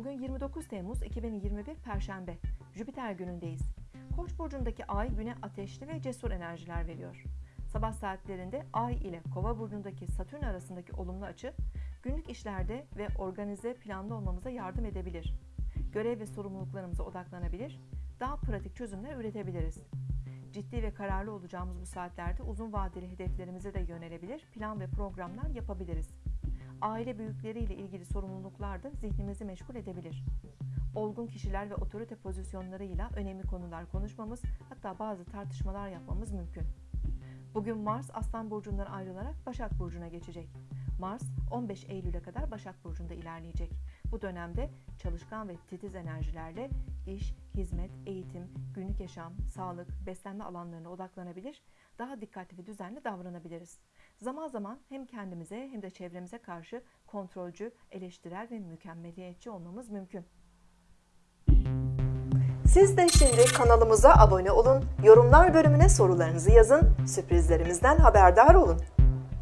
Bugün 29 Temmuz 2021 Perşembe. Jüpiter günündeyiz. Koç burcundaki ay güne ateşli ve cesur enerjiler veriyor. Sabah saatlerinde Ay ile Kova burcundaki Satürn arasındaki olumlu açı günlük işlerde ve organize planlı olmamıza yardım edebilir. Görev ve sorumluluklarımıza odaklanabilir, daha pratik çözümler üretebiliriz. Ciddi ve kararlı olacağımız bu saatlerde uzun vadeli hedeflerimize de yönelebilir, plan ve programlar yapabiliriz. Aile büyükleriyle ilgili sorumluluklar da zihnimizi meşgul edebilir. Olgun kişiler ve otorite pozisyonlarıyla önemli konular konuşmamız, hatta bazı tartışmalar yapmamız mümkün. Bugün Mars Aslan Burcu'ndan ayrılarak Başak Burcu'na geçecek. Mars 15 Eylül'e kadar Başak Burcu'nda ilerleyecek. Bu dönemde çalışkan ve titiz enerjilerle iş, hizmet, eğitim, günlük yaşam, sağlık, beslenme alanlarına odaklanabilir, daha dikkatli ve düzenli davranabiliriz. Zaman zaman hem kendimize hem de çevremize karşı kontrolcü, eleştirel ve mükemmeliyetçi olmamız mümkün. Siz de şimdi kanalımıza abone olun, yorumlar bölümüne sorularınızı yazın, sürprizlerimizden haberdar olun.